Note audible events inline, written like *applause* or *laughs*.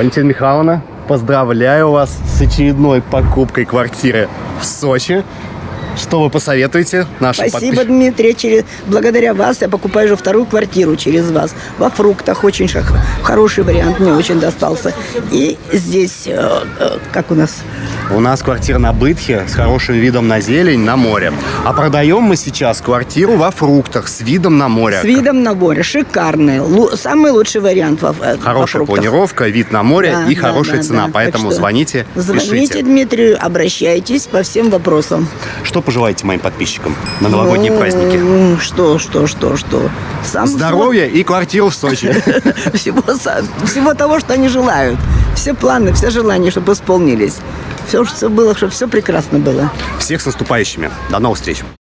Валентина Михайловна, поздравляю вас с очередной покупкой квартиры в Сочи. Что вы посоветуете нашим Спасибо? Дмитрий. Через... Благодаря вас я покупаю уже вторую квартиру через вас. Во фруктах очень шах- хороший вариант, мне очень достался. И здесь, э, э, как у нас, У нас квартира на Бытхе с хорошим видом на зелень, на море. А продаем мы сейчас квартиру во фруктах с видом на море. с видом на море, шикарный. Лу- самый лучший вариант во, э, во Хорошая фруктах. планировка, вид на море Да, и да, хорошая да, цена. да. Поэтому Так что звоните, Звоните пишите. Дмитрию, обращайтесь по всем вопросам. Что пожелаете моим подписчикам на новогодние Ну, праздники? Что, что, что, что? Сам Здоровья и квартиру в Сочи. *laughs* всего, всего того, что они желают. Все планы, все желания, чтобы исполнились. Все, что было, чтобы все прекрасно было. Всех с наступающими. До новых встреч.